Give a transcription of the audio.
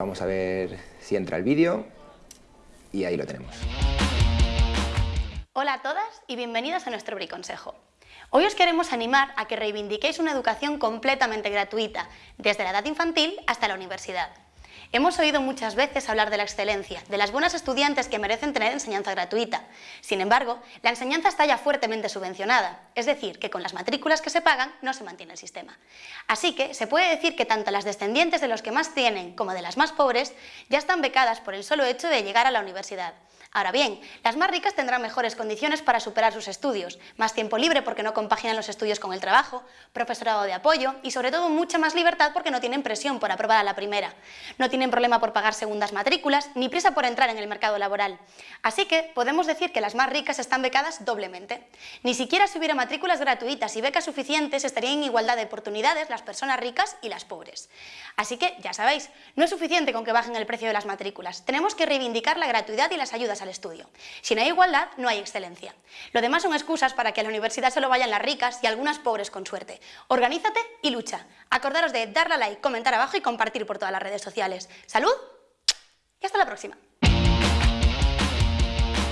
Vamos a ver si entra el vídeo y ahí lo tenemos. Hola a todas y bienvenidas a nuestro Briconsejo. Hoy os queremos animar a que reivindiquéis una educación completamente gratuita, desde la edad infantil hasta la universidad. Hemos oído muchas veces hablar de la excelencia, de las buenas estudiantes que merecen tener enseñanza gratuita. Sin embargo, la enseñanza está ya fuertemente subvencionada, es decir, que con las matrículas que se pagan no se mantiene el sistema. Así que se puede decir que tanto las descendientes de los que más tienen como de las más pobres ya están becadas por el solo hecho de llegar a la universidad. Ahora bien, las más ricas tendrán mejores condiciones para superar sus estudios, más tiempo libre porque no compaginan los estudios con el trabajo, profesorado de apoyo y sobre todo mucha más libertad porque no tienen presión por aprobar a la primera. No tienen problema por pagar segundas matrículas ni prisa por entrar en el mercado laboral. Así que podemos decir que las más ricas están becadas doblemente. Ni siquiera si hubiera matrículas gratuitas y becas suficientes estarían en igualdad de oportunidades las personas ricas y las pobres. Así que, ya sabéis, no es suficiente con que bajen el precio de las matrículas. Tenemos que reivindicar la gratuidad y las ayudas al estudio. Si no hay igualdad, no hay excelencia. Lo demás son excusas para que a la universidad solo vayan las ricas y algunas pobres con suerte. Organízate y lucha. Acordaros de darle a like, comentar abajo y compartir por todas las redes sociales. ¡Salud! Y hasta la próxima.